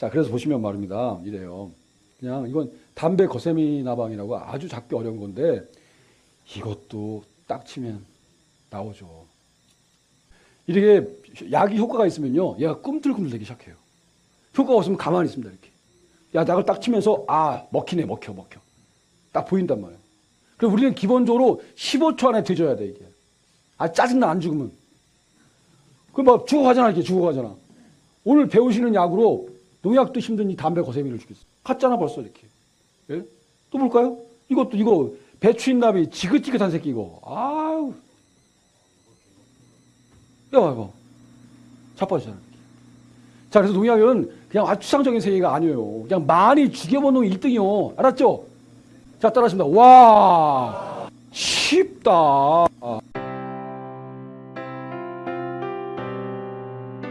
자, 그래서 보시면 말입니다. 이래요. 그냥 이건 담배 거세미 나방이라고 아주 작게 어려운 건데 이것도 딱 치면 나오죠. 이렇게 약이 효과가 있으면요. 얘가 꿈틀꿈틀 되기 시작해요. 효과가 없으면 가만히 있습니다. 이렇게. 야, 약을 딱 치면서 아, 먹히네, 먹혀, 먹혀. 딱 보인단 말이에요. 그리고 우리는 기본적으로 15초 안에 드셔야 돼, 이게. 아, 짜증나, 안 죽으면. 그럼 막 죽어가잖아, 이렇게 죽어가잖아. 오늘 배우시는 약으로 농약도 힘든 이 담배 거세미를 죽였어. 갔잖아, 벌써 이렇게. 예? 또 볼까요? 이것도, 이거, 배추인나비 지긋지긋한 새끼, 이거. 아유. 야, 봐봐. 자빠지잖아. 자, 그래서 농약은 그냥 아주 추상적인 세계가 아니에요. 그냥 많이 죽여본 놈이 1등이요. 알았죠? 자, 따라하십니다. 와, 쉽다.